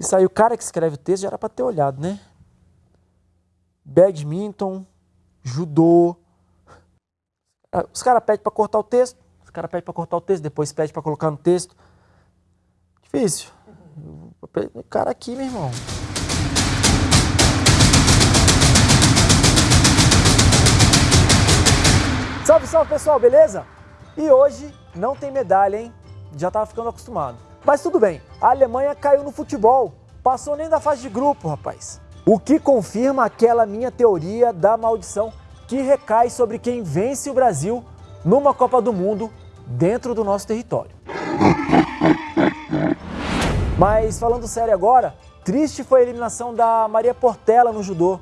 Isso aí, o cara que escreve o texto já era para ter olhado, né? Badminton, judô. Ah, os caras pedem para cortar o texto, os caras pedem para cortar o texto, depois pedem para colocar no texto. Difícil. O cara aqui, meu irmão. Salve, salve pessoal, beleza? E hoje não tem medalha, hein? Já tava ficando acostumado. Mas tudo bem, a Alemanha caiu no futebol, passou nem da fase de grupo, rapaz. O que confirma aquela minha teoria da maldição que recai sobre quem vence o Brasil numa Copa do Mundo dentro do nosso território. Mas falando sério agora, triste foi a eliminação da Maria Portela no judô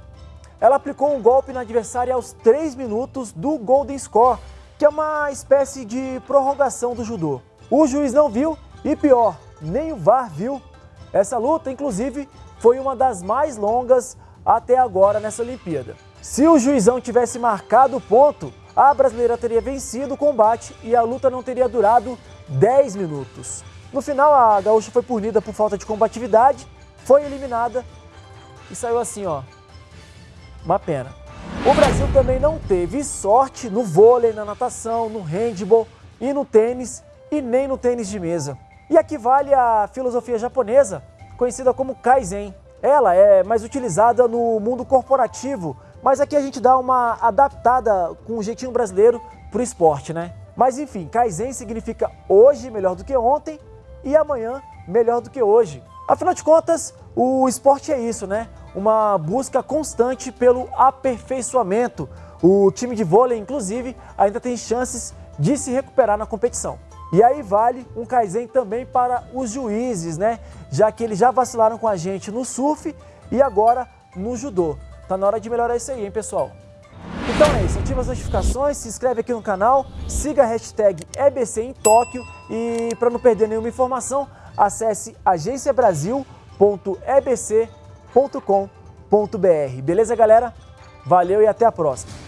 ela aplicou um golpe na adversária aos 3 minutos do Golden Score, que é uma espécie de prorrogação do judô. O juiz não viu e pior, nem o VAR viu. Essa luta, inclusive, foi uma das mais longas até agora nessa Olimpíada. Se o juizão tivesse marcado o ponto, a brasileira teria vencido o combate e a luta não teria durado 10 minutos. No final, a gaúcha foi punida por falta de combatividade, foi eliminada e saiu assim, ó, uma pena. O Brasil também não teve sorte no vôlei, na natação, no handball e no tênis e nem no tênis de mesa. E aqui vale a filosofia japonesa, conhecida como Kaizen. Ela é mais utilizada no mundo corporativo, mas aqui a gente dá uma adaptada com o um jeitinho brasileiro para o esporte, né? Mas enfim, Kaizen significa hoje melhor do que ontem e amanhã melhor do que hoje. Afinal de contas, o esporte é isso, né? Uma busca constante pelo aperfeiçoamento. O time de vôlei, inclusive, ainda tem chances de se recuperar na competição. E aí vale um Kaizen também para os juízes, né? Já que eles já vacilaram com a gente no surf e agora no judô. Tá na hora de melhorar isso aí, hein, pessoal? Então é isso, ativa as notificações, se inscreve aqui no canal, siga a hashtag EBC em Tóquio e para não perder nenhuma informação, acesse agenciabrasil.ebc.com.br. Beleza, galera? Valeu e até a próxima!